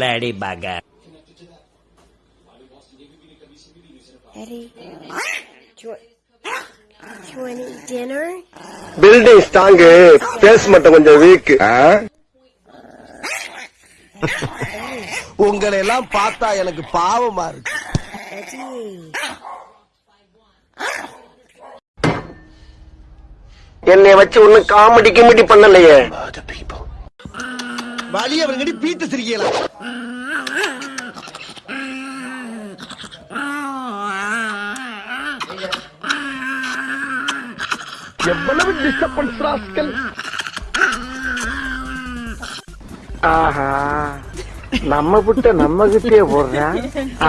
bloody bugger. Eddie, do you, want to eat dinner? Building strong base மட்டும் கொஞ்சம் week உங்களை எல்லாம் பார்த்தா எனக்கு பாவமா இருக்கு. என்னை வச்சு ஒன்னும் காமெடி கிமெடி பண்ணலையே வழி அவருங்கடி பீத்து சிரிக்கலாம் எவ்வளவு டிஸ்டர்பன்ஸ் ராஸ்கல்? ஆஹா. நம்ம புட்ட நம்ம கிட்டே போடுறேன்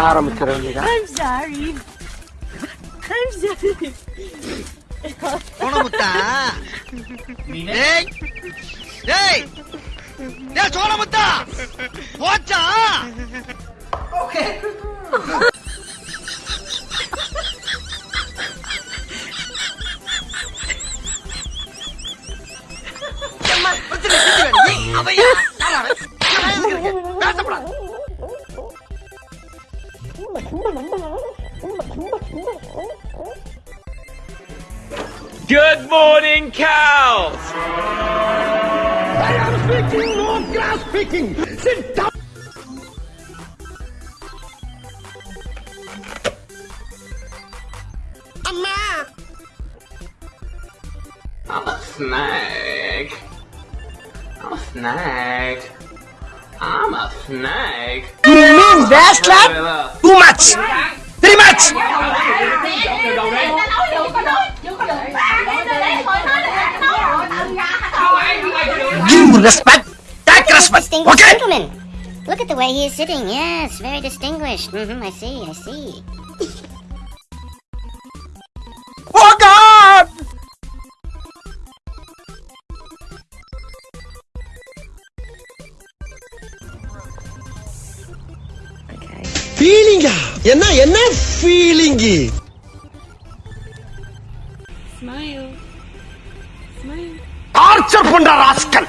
ஆரம்பிச்சிட வேண்டியதான் சோனமுத்தா டேய் டேய் டேய் சோனமுத்தா போச்சா Good morning, cows! I'm a snake. I'm a snake. I'm a snake. You mean that slap? Too much. Too much. respect. Take respect. distinguished Okay. gentleman. Look at the way he is sitting. Yes, very distinguished. hmm I see, I see. Oh God. Okay. ஃபீலிங்கா என்ன என்ன feeling Smile. Smile. Torture பண்ற rascal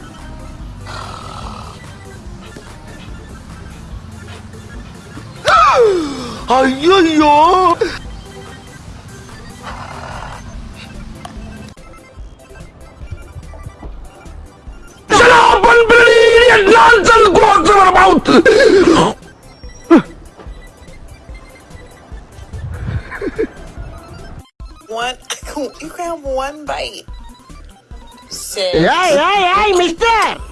ஐயோ nonsense goes over mouth. one, you can have one bite. Six. Hey, hey, hey, mister!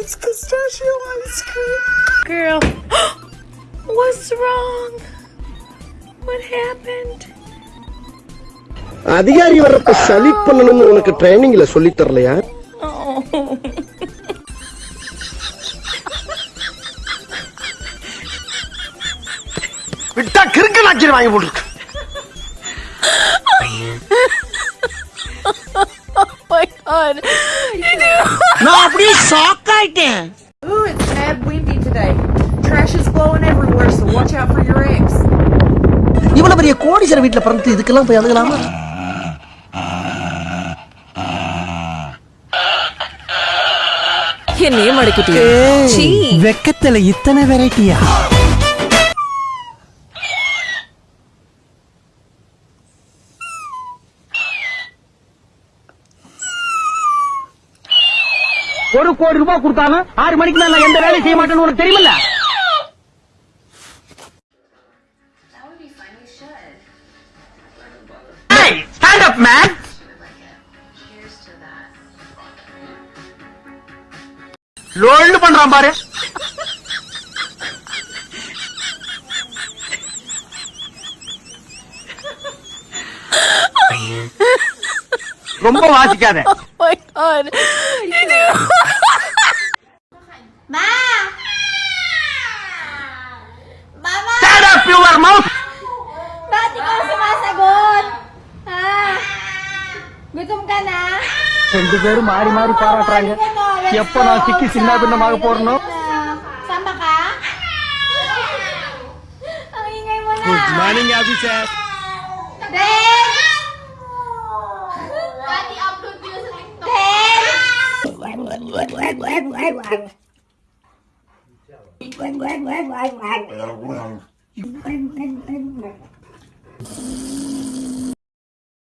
It's pistachio ice cream. Girl. What's wrong? What happened? அதிகாரி வர்றப்ப சலீட் பண்ணணும்னு உனக்கு ட்ரைனிங்ல சொல்லி தரலையா Oh. விட்டா கிறுக்கு நாச்சிரி வாங்கி போட்டுருக்கு my god. நான் அப்படியே ஷாக் ஆயிட்டேன். Ooh, it's mad windy today. Trash is blowing everywhere, so watch out for your eggs. இவ்வளவு பெரிய கோடீஸ்வர வீட்டுல பிறந்து இதுக்கெல்லாம் போய் அழுகலாமா? என்னையே மடக்கிட்டு வெக்கத்துல இத்தனை வெரைட்டியா ஒரு கோடி ரூபாய் கொடுத்தாலும் ஆறு மணிக்கு மேல நான் எந்த வேலையும் செய்ய மாட்டேன்னு உனக்கு தெரியுமில்ல? ஸ்டாண்ட் அப் மேன் லோல்டு பண்றான் பாரு. ரொம்ப வாசிக்காத. ரெண்டு பேரும் மாறி மாறி பாராட்டுறாங்க எப்ப நான் சிக்கி சின்ன பின்னமாக போறனோ Sama ka? Ang ingay mo